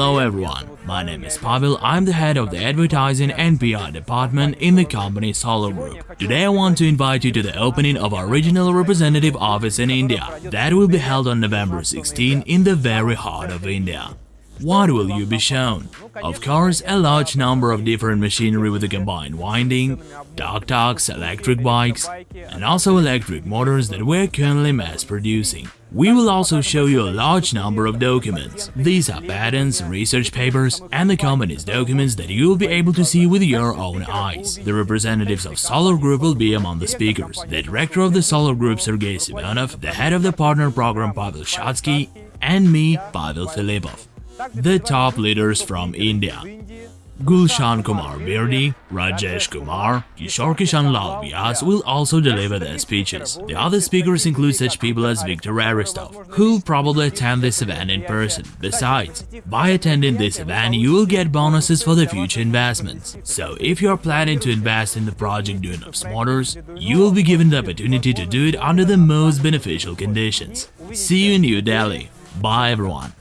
everyone, my name is Pavel, I'm the head of the advertising and PR department in the company Solar Group. Today I want to invite you to the opening of our regional representative office in India. That will be held on November 16 in the very heart of India. What will you be shown? Of course, a large number of different machinery with a combined winding, tuk-tuks, electric bikes, and also electric motors that we're currently mass producing. We will also show you a large number of documents. These are patents, research papers, and the company's documents that you will be able to see with your own eyes. The representatives of Solar Group will be among the speakers. The director of the Solar Group, Sergei Simonov, the head of the partner program, Pavel Shatsky, and me, Pavel Filipov the top leaders from India. Gulshan Kumar Birdi, Rajesh Kumar, Kishore Kishan Lal Vyas will also deliver their speeches. The other speakers include such people as Viktor Aristov, who'll probably attend this event in person. Besides, by attending this event, you will get bonuses for the future investments. So if you're planning to invest in the project Duyunov Motors, you will be given the opportunity to do it under the most beneficial conditions. See you in New Delhi. Bye everyone.